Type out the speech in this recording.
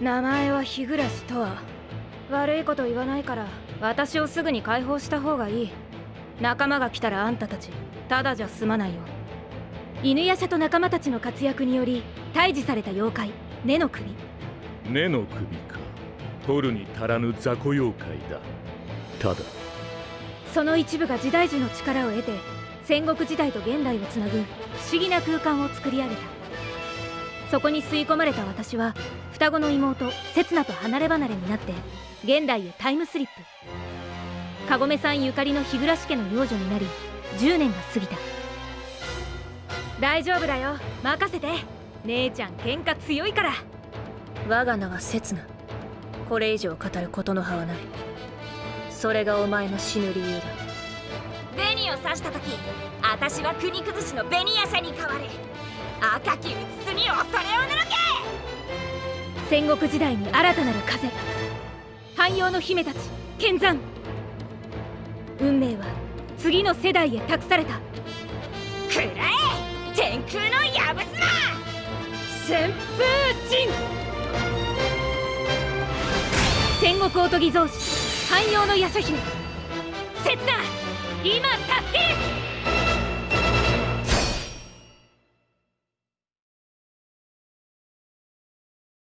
名前は日暮とは。悪いこと言わないから私をすぐに解放した方がいい。仲間が来たらあんたたちただじゃ済まないよ。犬夜叉と仲間たちの活躍により退治された妖怪根の首。根の首か。取るに足らぬ雑魚妖怪だ。ただ。その一部が時代樹の力を得て戦国時代と現代をつなぐ不思議な空間を作り上げた。そこに吸い込まれた私は双子の妹刹那と離れ離れになって現代へタイムスリップ。かごめさんゆかりの日暮家の養女になり10年が過ぎた。大丈夫だよ。任せて。姉ちゃん喧嘩強いから。我が名は刹那。これ以上語ることの葉はない。それがお前の死ぬ理由だ。紅を刺した時私は国崩しの紅夜叉に変わる。赤きうつつに恐れ戦国時代に新たなる風。汎用の姫たち剣山。運命は次の世代へ託された。くらえ天空のやぶすま旋風陣戦国おとぎ造詞汎用の夜叉姫。刹那今助け。る